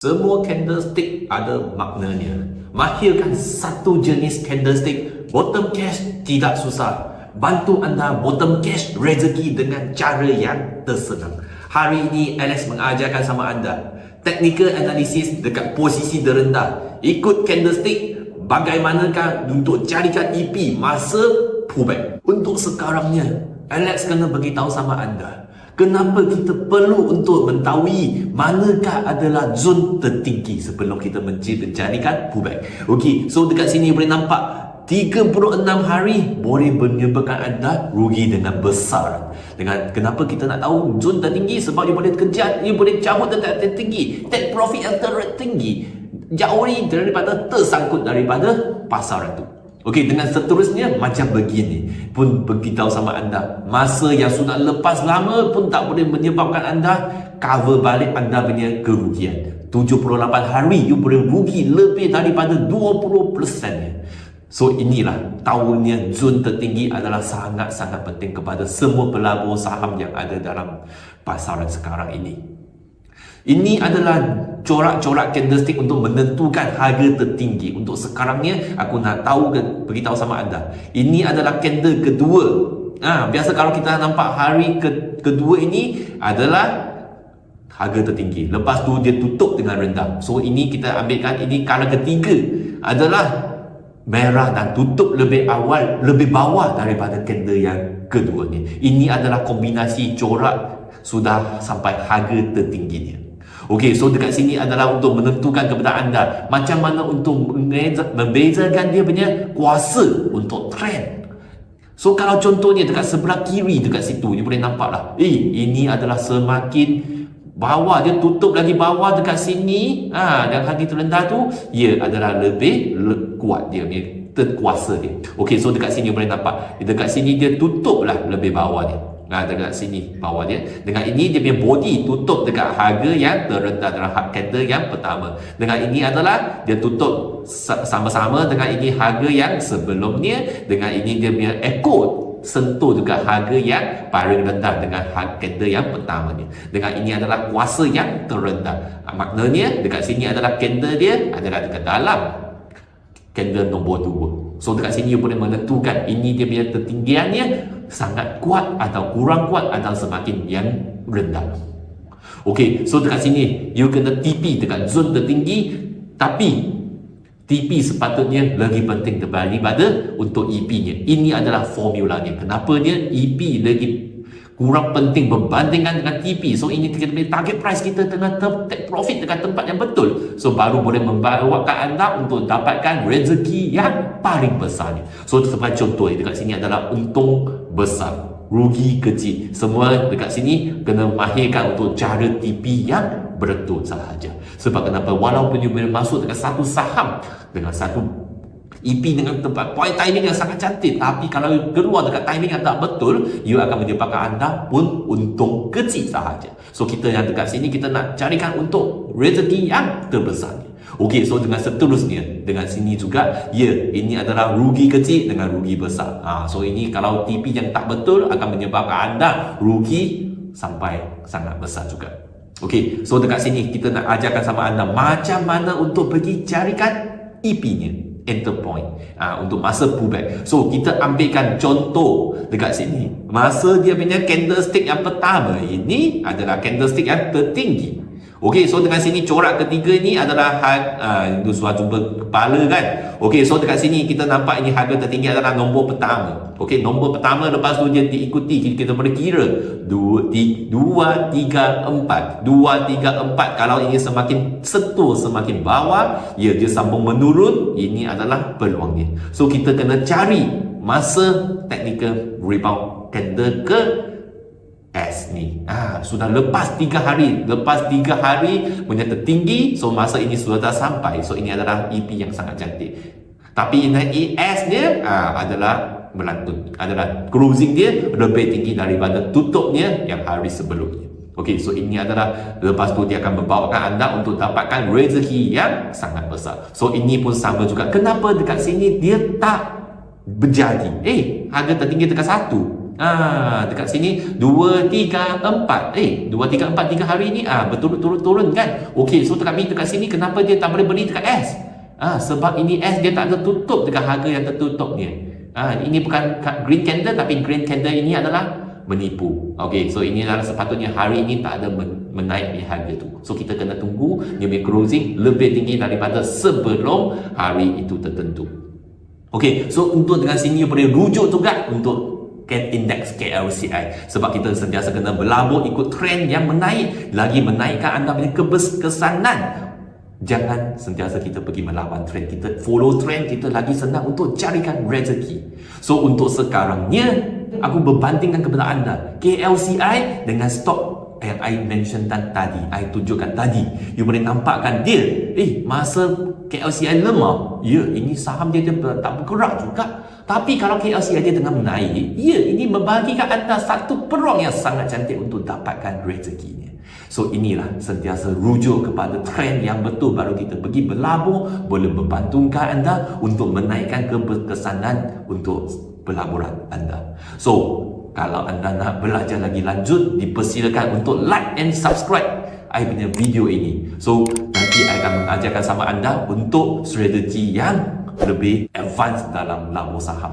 Semua candlestick ada maknanya. Mahirkan satu jenis candlestick, bottom cash tidak susah. Bantu anda bottom cash rezeki dengan cara yang tersenang. Hari ini Alex mengajarkan sama anda technical analysis dekat posisi terendah. Ikut candlestick bagaimanakah untuk carikan EP masa pullback. Untuk sekarangnya, Alex kena beritahu sama anda Kenapa kita perlu untuk mengetahui manakah adalah zon tertinggi sebelum kita mencarikan pullback. Okey, so dekat sini boleh nampak 36 hari boleh menyebabkan anda rugi dengan besar. Dengan kenapa kita nak tahu zon tertinggi sebab dia boleh kejar, dia boleh cabut dekat tertinggi. Take profit yang tertinggi. Jauh daripada tersangkut daripada pasaran itu. Okey, dengan seterusnya macam begini. Pun beritahu sama anda masa yang sudah lepas lama pun tak boleh menyebabkan anda cover balik anda punya kerugian. 78 hari you boleh rugi lebih daripada 20% nya so inilah tahunnya zon tertinggi adalah sangat-sangat penting kepada semua pelabur saham yang ada dalam pasaran sekarang ini ini adalah corak-corak candlestick untuk menentukan harga tertinggi. Untuk sekarangnya, aku nak tahu ke, beritahu sama anda. Ini adalah candle kedua. Ha, biasa kalau kita nampak hari ke, kedua ini adalah harga tertinggi. Lepas tu dia tutup dengan rendah. So ini kita ambilkan ini kala ketiga adalah merah dan tutup lebih awal, lebih bawah daripada candle yang kedua ni. Ini adalah kombinasi corak sudah sampai harga tertingginya. Okey, so dekat sini adalah untuk menentukan kepada anda macam mana untuk membezakan dia punya kuasa untuk trend. So kalau contohnya dekat sebelah kiri dekat situ, you boleh nampak lah. Eh, ini adalah semakin bawah dia tutup lagi bawah dekat sini ha, dan harga terendah tu ia adalah lebih le kuat dia punya terkuasa dia Okey, so dekat sini boleh nampak dekat sini dia tutup lah lebih bawah dia Nah, dekat sini bawah dia. Dengan ini dia punya body tutup dekat harga yang terendah dalam hard candle yang pertama. Dengan ini adalah dia tutup sama-sama dengan ini harga yang sebelumnya. Dengan ini dia punya echo sentuh juga harga yang paling rendah dengan hard candle yang pertama ni. Dengan ini adalah kuasa yang terendah. Maknanya dekat sini adalah candle dia adalah dekat dalam candle nombor 2. So dekat sini you boleh menentukan ini dia punya tertinggiannya sangat kuat atau kurang kuat atau semakin yang rendah. Okey, so dekat sini you kena TP dekat zon tertinggi tapi TP sepatutnya lebih penting daripada untuk EP-nya. Ini adalah formulanya. Kenapa dia EP lagi kurang penting berbandingkan dengan TP. So ini kita punya target price kita tengah take profit dekat tempat yang betul. So baru boleh membawakan anda untuk dapatkan rezeki yang paling besar ni. So sebagai contoh dekat sini adalah untung besar, rugi kecil. Semua dekat sini kena mahirkan untuk cara TP yang betul sahaja. Sebab kenapa walaupun you masuk dekat satu saham dengan satu EP dengan tempat. Point timing yang sangat cantik. Tapi kalau keluar dekat timing yang tak betul you akan menyebabkan anda pun untung kecil sahaja. So kita yang dekat sini kita nak carikan untuk rezeki yang terbesar Okey, so dengan seterusnya dengan sini juga, ya, ini adalah rugi kecil dengan rugi besar. Ha, so ini kalau TP yang tak betul akan menyebabkan anda rugi sampai sangat besar juga. Okey, so dekat sini kita nak ajarkan sama anda macam mana untuk pergi carikan EP-nya enter point uh, untuk masa pullback. So kita ambilkan contoh dekat sini. Masa dia punya candlestick yang pertama ini adalah candlestick yang tertinggi. Okey, so dengan sini corak ketiga ni adalah uh, itu suatu kepala kan. Okey, so dekat sini kita nampak ini harga tertinggi adalah nombor pertama. Okey, nombor pertama lepas tu dia diikuti kita, boleh kira 2 3 4 2 3 4 kalau ini semakin sentuh semakin bawah, ya dia sambung menurun, ini adalah peluangnya. So kita kena cari masa technical rebound candle ke S ni ah, Sudah lepas 3 hari Lepas 3 hari punya tertinggi So masa ini sudah dah sampai So ini adalah EP yang sangat cantik Tapi ini ES dia ah, adalah melantun Adalah closing dia lebih tinggi daripada tutupnya yang hari sebelumnya Okey, so ini adalah lepas tu dia akan membawakan anda untuk dapatkan rezeki yang sangat besar. So ini pun sama juga. Kenapa dekat sini dia tak berjadi? Eh, harga tertinggi dekat satu. Ah, dekat sini 2 3 4. Eh, 2 3 4 3 hari ni ah berturut-turut turun kan. Okey, so dekat dekat sini kenapa dia tak boleh beli dekat S? Ah, sebab ini S dia tak tertutup dengan harga yang tertutup dia. Ah, ini bukan green candle tapi green candle ini adalah menipu. Okey, so ini adalah sepatutnya hari ini tak ada menaik di harga tu. So kita kena tunggu dia punya closing lebih tinggi daripada sebelum hari itu tertentu. Okey, so untuk dengan sini boleh rujuk juga untuk get index KLCI sebab kita sentiasa kena berlabur ikut trend yang menaik. Lagi menaikkan anda punya kesanan jangan sentiasa kita pergi melawan trend kita. Follow trend kita lagi senang untuk carikan rezeki. So untuk sekarangnya aku berbandingkan kepada anda. KLCI dengan stok yang I mention tadi, I tunjukkan tadi. You boleh nampakkan dia, eh masa KLCI lemah, ya ini saham dia, dia tak bergerak juga. Tapi kalau KLC dia tengah menaik, ya ini membagikan anda satu peluang yang sangat cantik untuk dapatkan rezekinya. So inilah sentiasa rujuk kepada trend yang betul baru kita pergi berlabur boleh membantukan anda untuk menaikkan keberkesanan untuk pelaburan anda. So kalau anda nak belajar lagi lanjut dipersilakan untuk like and subscribe I punya video ini. So nanti I akan mengajarkan sama anda untuk strategi yang lebih advance dalam labur saham.